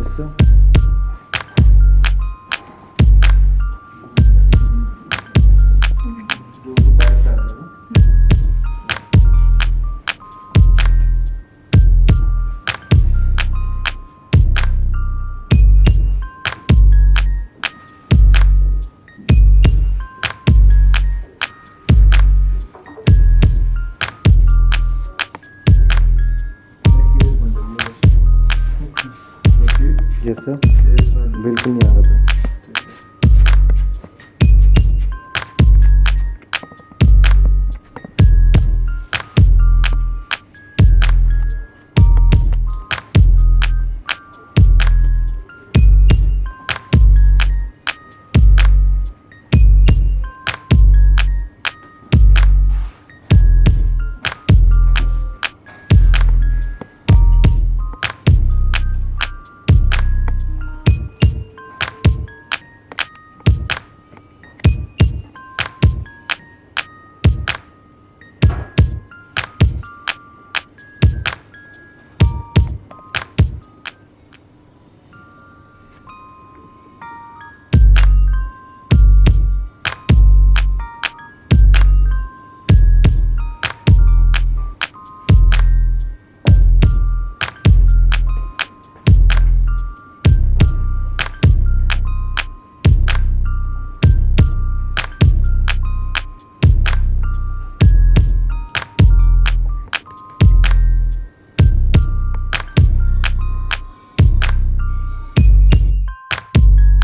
Atenção. Yes sir बिल्कुल नहीं आ रहा था